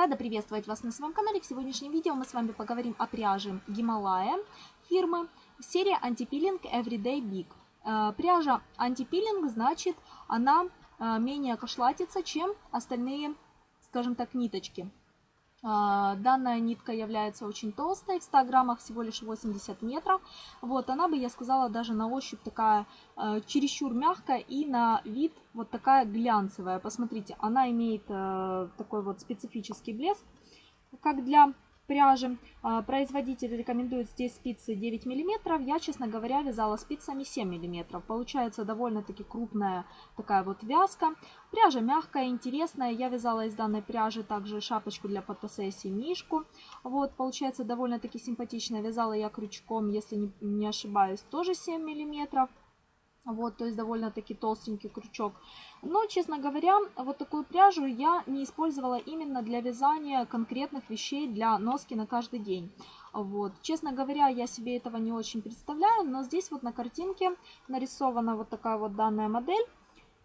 Рада приветствовать вас на своем канале. В сегодняшнем видео мы с вами поговорим о пряже Гималая фирмы серия Антипилинг Everyday Big. Э, пряжа антипилинг значит она э, менее кошлатится, чем остальные, скажем так, ниточки. А, данная нитка является очень толстой, в 100 граммах всего лишь 80 метров. Вот, она бы, я сказала, даже на ощупь такая э, чересчур мягкая и на вид вот такая глянцевая. Посмотрите, она имеет э, такой вот специфический блеск, как для пряжи. А, производитель рекомендует здесь спицы 9 мм. Я, честно говоря, вязала спицами 7 мм. Получается довольно-таки крупная такая вот вязка. Пряжа мягкая, интересная. Я вязала из данной пряжи также шапочку для фотосессии мишку. Вот, получается довольно-таки симпатично. Вязала я крючком, если не, не ошибаюсь, тоже 7 миллиметров. Вот, то есть довольно-таки толстенький крючок. Но, честно говоря, вот такую пряжу я не использовала именно для вязания конкретных вещей для носки на каждый день. Вот. Честно говоря, я себе этого не очень представляю, но здесь вот на картинке нарисована вот такая вот данная модель.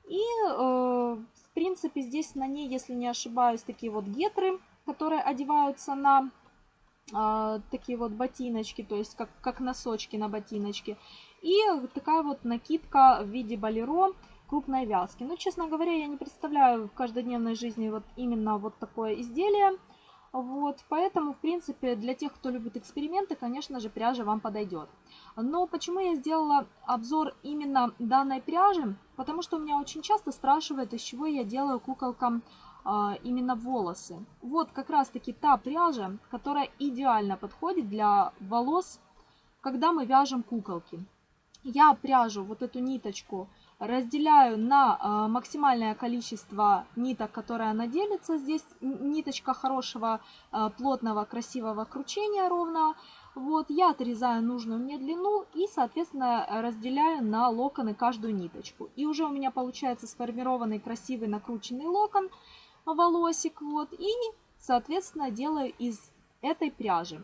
И, э, в принципе, здесь на ней, если не ошибаюсь, такие вот гетры, которые одеваются на э, такие вот ботиночки, то есть как, как носочки на ботиночки. И такая вот накидка в виде балеро крупной вязки. Но, честно говоря, я не представляю в каждодневной жизни вот именно вот такое изделие. Вот, поэтому, в принципе, для тех, кто любит эксперименты, конечно же, пряжа вам подойдет. Но почему я сделала обзор именно данной пряжи? Потому что у меня очень часто спрашивают, из чего я делаю куколкам а, именно волосы. Вот как раз-таки та пряжа, которая идеально подходит для волос, когда мы вяжем куколки. Я пряжу, вот эту ниточку, разделяю на э, максимальное количество ниток, которые она делится. Здесь ниточка хорошего, э, плотного, красивого кручения ровно. Вот, я отрезаю нужную мне длину и, соответственно, разделяю на локоны каждую ниточку. И уже у меня получается сформированный красивый накрученный локон, волосик. Вот, и, соответственно, делаю из этой пряжи.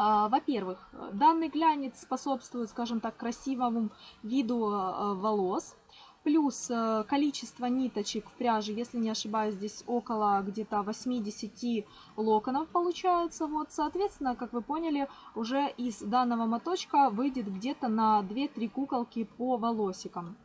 А, во-первых, данный глянец способствует, скажем так, красивому виду а, волос. Плюс э, количество ниточек в пряже, если не ошибаюсь, здесь около где-то 80 локонов получается. Вот, соответственно, как вы поняли, уже из данного моточка выйдет где-то на 2-3 куколки по волосикам.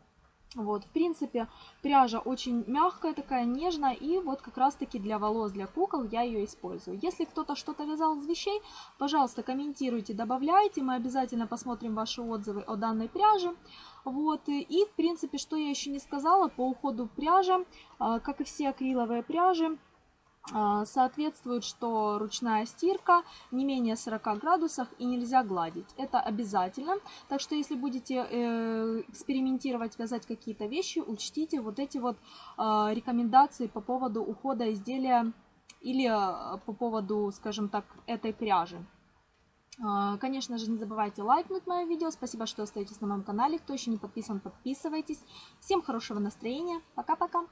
Вот, в принципе, пряжа очень мягкая, такая нежная, и вот как раз-таки для волос, для кукол я ее использую. Если кто-то что-то вязал из вещей, пожалуйста, комментируйте, добавляйте, мы обязательно посмотрим ваши отзывы о данной пряже. Вот, и, в принципе, что я еще не сказала по уходу пряжи, а, как и все акриловые пряжи, соответствует, что ручная стирка не менее 40 градусов и нельзя гладить. Это обязательно. Так что если будете э, экспериментировать, вязать какие-то вещи, учтите вот эти вот а, рекомендации по поводу ухода изделия или а, по поводу, скажем так, этой пряжи. Конечно же, не забывайте лайкнуть мое видео. Спасибо, что остаетесь на моем канале. Кто еще не подписан, подписывайтесь. Всем хорошего настроения. Пока-пока.